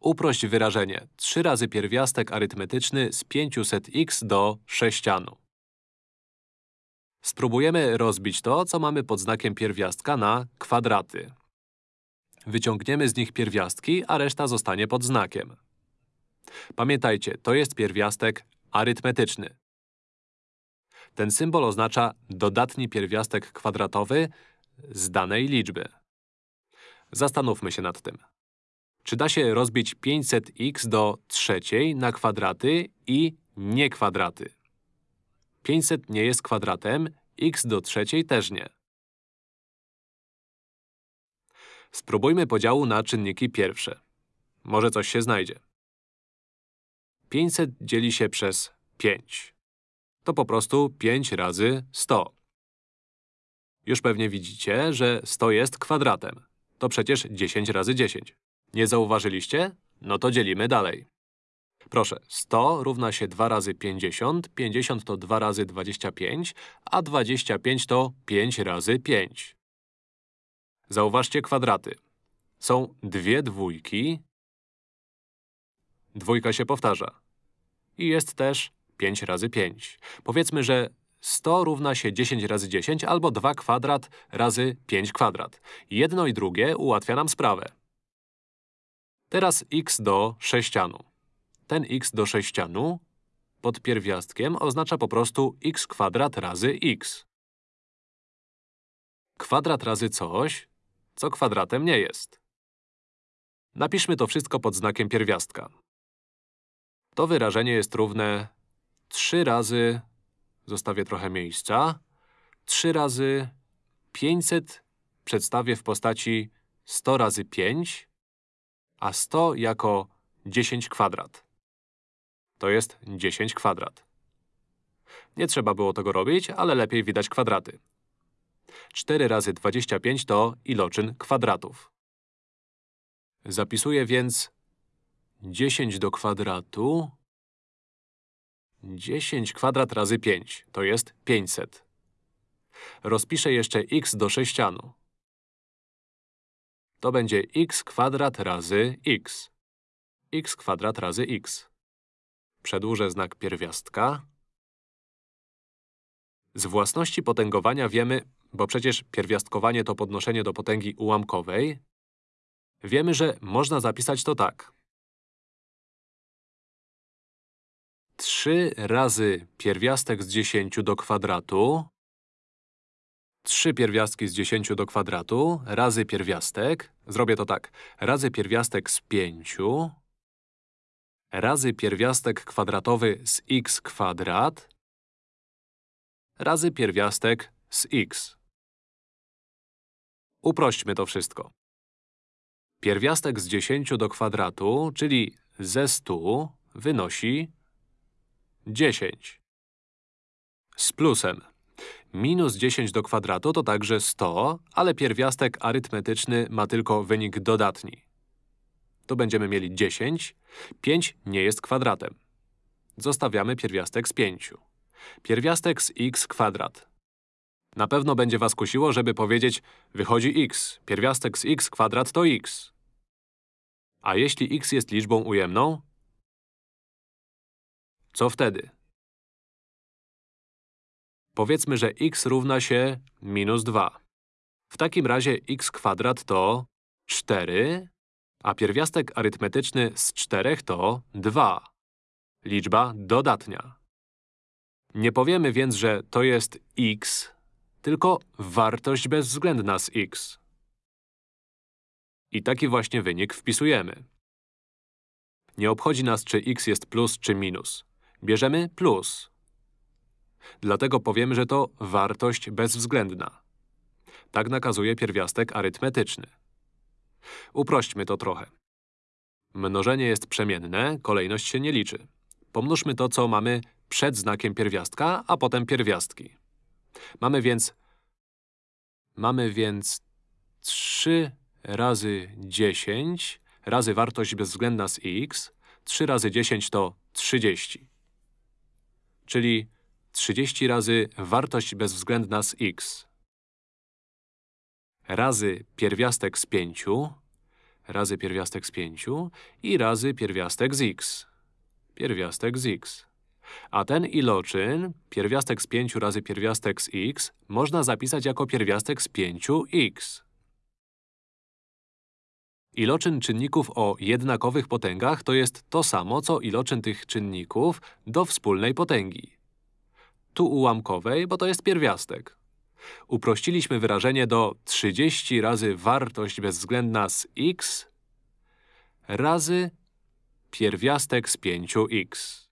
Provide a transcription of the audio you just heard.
Uprość wyrażenie 3 razy pierwiastek arytmetyczny z 500x do sześcianu. Spróbujemy rozbić to, co mamy pod znakiem pierwiastka na kwadraty. Wyciągniemy z nich pierwiastki, a reszta zostanie pod znakiem. Pamiętajcie, to jest pierwiastek arytmetyczny. Ten symbol oznacza dodatni pierwiastek kwadratowy z danej liczby. Zastanówmy się nad tym. Czy da się rozbić 500x do trzeciej na kwadraty i nie kwadraty? 500 nie jest kwadratem, x do trzeciej też nie. Spróbujmy podziału na czynniki pierwsze. Może coś się znajdzie. 500 dzieli się przez 5. To po prostu 5 razy 100. Już pewnie widzicie, że 100 jest kwadratem. To przecież 10 razy 10. Nie zauważyliście? No to dzielimy dalej. Proszę, 100 równa się 2 razy 50, 50 to 2 razy 25, a 25 to 5 razy 5. Zauważcie kwadraty. Są dwie dwójki. Dwójka się powtarza. I jest też 5 razy 5. Powiedzmy, że 100 równa się 10 razy 10 albo 2 kwadrat razy 5 kwadrat. Jedno i drugie ułatwia nam sprawę. Teraz x do sześcianu. Ten x do sześcianu pod pierwiastkiem oznacza po prostu x kwadrat razy x. Kwadrat razy coś, co kwadratem nie jest. Napiszmy to wszystko pod znakiem pierwiastka. To wyrażenie jest równe 3 razy… Zostawię trochę miejsca. 3 razy 500 przedstawię w postaci 100 razy 5, a 100 jako 10 kwadrat. To jest 10 kwadrat. Nie trzeba było tego robić, ale lepiej widać kwadraty. 4 razy 25 to iloczyn kwadratów. Zapisuję więc 10 do kwadratu 10 kwadrat razy 5 to jest 500. Rozpiszę jeszcze x do sześcianu. To będzie x kwadrat razy x. x kwadrat razy x. Przedłużę znak pierwiastka. Z własności potęgowania wiemy, bo przecież pierwiastkowanie to podnoszenie do potęgi ułamkowej, wiemy, że można zapisać to tak. 3 razy pierwiastek z 10 do kwadratu 3 pierwiastki z 10 do kwadratu razy pierwiastek. Zrobię to tak. Razy pierwiastek z 5 razy pierwiastek kwadratowy z x kwadrat razy pierwiastek z x. Uprośćmy to wszystko. Pierwiastek z 10 do kwadratu, czyli ze 100, wynosi 10. Z plusem. Minus 10 do kwadratu to także 100, ale pierwiastek arytmetyczny ma tylko wynik dodatni. To będziemy mieli 10. 5 nie jest kwadratem. Zostawiamy pierwiastek z 5. Pierwiastek z x kwadrat. Na pewno będzie was kusiło, żeby powiedzieć wychodzi x. Pierwiastek z x kwadrat to x. A jeśli x jest liczbą ujemną? Co wtedy? Powiedzmy, że x równa się minus 2. W takim razie x kwadrat to 4, a pierwiastek arytmetyczny z 4 to 2. Liczba dodatnia. Nie powiemy więc, że to jest x, tylko wartość bezwzględna z x. I taki właśnie wynik wpisujemy. Nie obchodzi nas, czy x jest plus czy minus. Bierzemy plus. Dlatego powiemy, że to wartość bezwzględna. Tak nakazuje pierwiastek arytmetyczny. Uprośćmy to trochę. Mnożenie jest przemienne, kolejność się nie liczy. Pomnóżmy to, co mamy przed znakiem pierwiastka, a potem pierwiastki. Mamy więc… Mamy więc 3 razy 10 razy wartość bezwzględna z x. 3 razy 10 to 30. Czyli 30 razy wartość bezwzględna z x razy pierwiastek z 5 razy pierwiastek z 5 i razy pierwiastek z x. Pierwiastek z x. A ten iloczyn, pierwiastek z 5 razy pierwiastek z x, można zapisać jako pierwiastek z 5x. Iloczyn czynników o jednakowych potęgach to jest to samo, co iloczyn tych czynników do wspólnej potęgi. Tu ułamkowej, bo to jest pierwiastek. Uprościliśmy wyrażenie do 30 razy wartość bezwzględna z x razy pierwiastek z 5x.